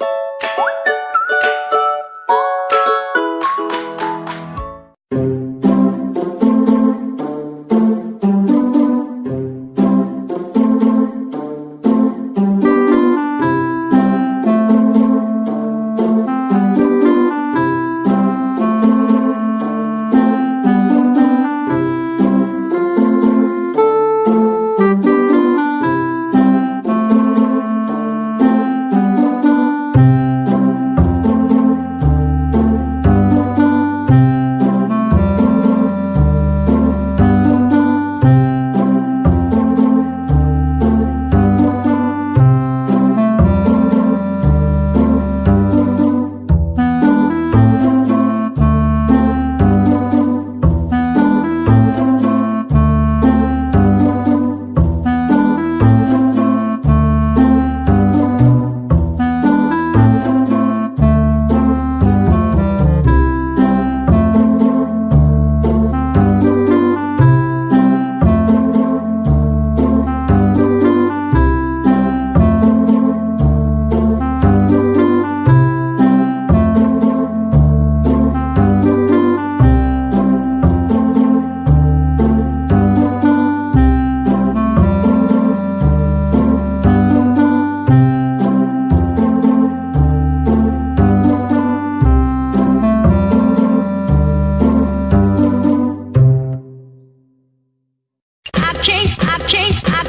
you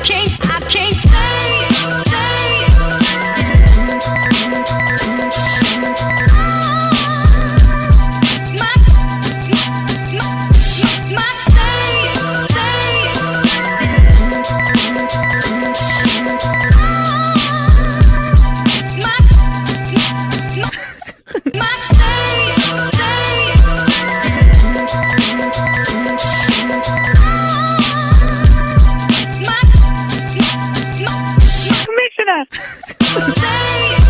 chase podcast.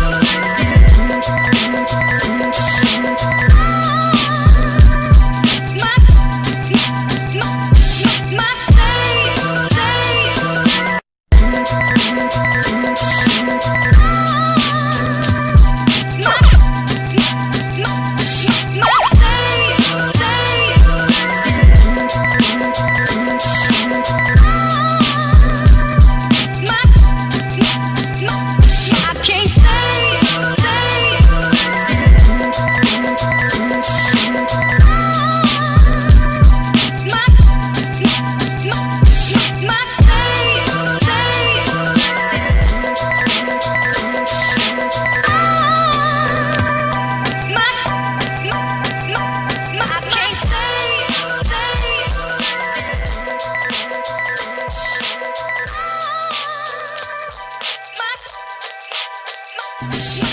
Yeah.